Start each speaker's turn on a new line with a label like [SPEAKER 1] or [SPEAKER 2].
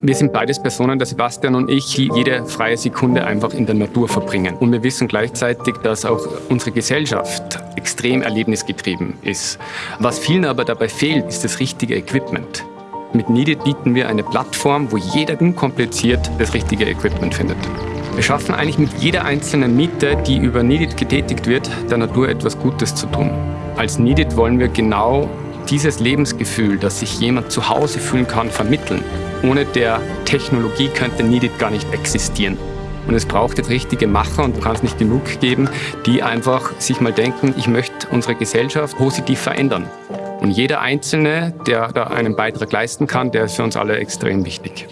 [SPEAKER 1] Wir sind beides Personen, der Sebastian und ich, die jede freie Sekunde einfach in der Natur verbringen. Und wir wissen gleichzeitig, dass auch unsere Gesellschaft extrem erlebnisgetrieben ist. Was vielen aber dabei fehlt, ist das richtige Equipment. Mit Needed bieten wir eine Plattform, wo jeder unkompliziert das richtige Equipment findet. Wir schaffen eigentlich mit jeder einzelnen Miete, die über Needed getätigt wird, der Natur etwas Gutes zu tun. Als Needed wollen wir genau dieses Lebensgefühl, das sich jemand zu Hause fühlen kann, vermitteln. Ohne der Technologie könnte Needed gar nicht existieren. Und es braucht jetzt richtige Macher und du kannst nicht genug geben, die einfach sich mal denken, ich möchte unsere Gesellschaft positiv verändern. Und jeder Einzelne, der da einen Beitrag leisten kann, der ist für uns alle extrem wichtig.